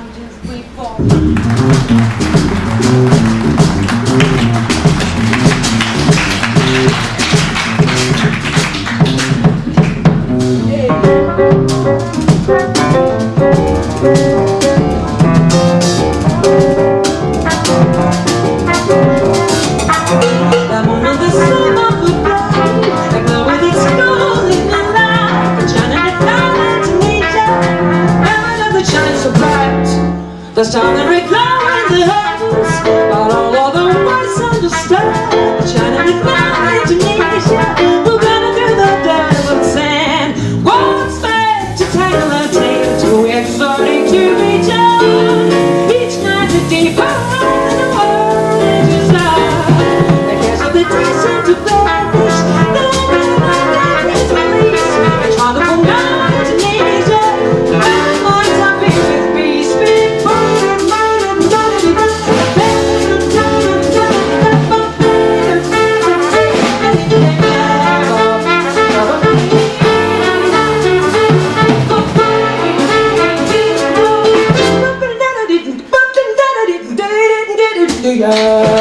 three, four. The bright. time glow in the heavens, but all of the words understand. The shining down into nature. We're gonna do the devil's sand. What's meant to take When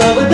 love it.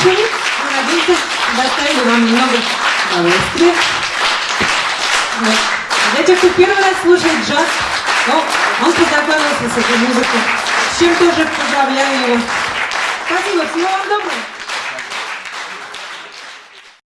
Слушали. Мы надеемся, доставили вам немного удовольствия. Для тех, кто первый раз слушает джаз, ну, он познакомился с этой музыкой. С чем тоже поздравляю его. Спасибо, всего вам доброго.